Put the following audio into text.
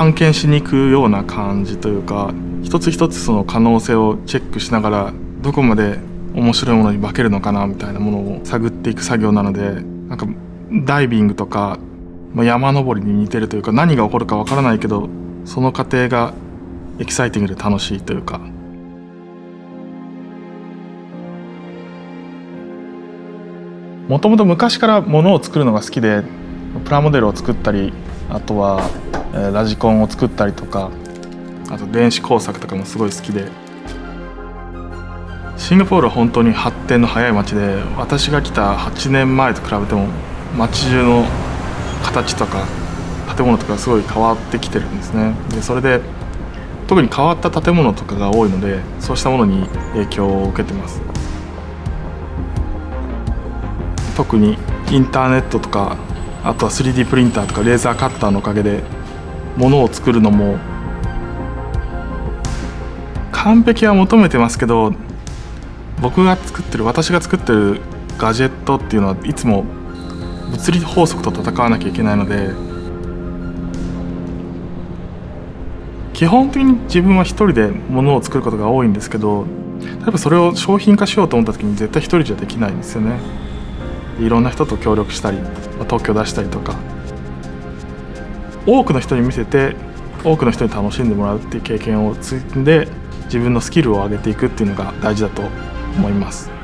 探検しに行くような感じというか一つ一つその可能性をチェックしながらどこまで面白いものに化けるのかなみたいなものを探っていく作業なのでなんかダイビングとかまあ山登りに似てるというか何が起こるかわからないけどその過程がエキサイティングで楽しいというか。もともと昔からものを作るのが好きでプラモデルを作ったりあとは、ラジコンを作ったりとかあと電子工作とかもすごい好きで。シンガポールは本当に発展の早い街で私が来た8年前と比べても街中の形とか建物とかすごい変わってきてるんですね。でそれで特に変わった建物とかが多いのでそうしたものに影響を受けてます。特にインターネットとかあとは 3D プリンターとかレーザーカッターのおかげで物を作るのも完璧は求めてますけど僕が作ってる私が作ってるガジェットっていうのはいつも物理法則と戦わなきゃいけないので基本的に自分は一人で物を作ることが多いんですけど例えばそれを商品化しようと思った時に絶対一人じゃできないんですよね。いろんな人と協力したりまあ特許出したりとか。多くの人に見せて多くの人に楽しんでもらうっていう経験を積んで自分のスキルを上げていくっていうのが大事だと思います。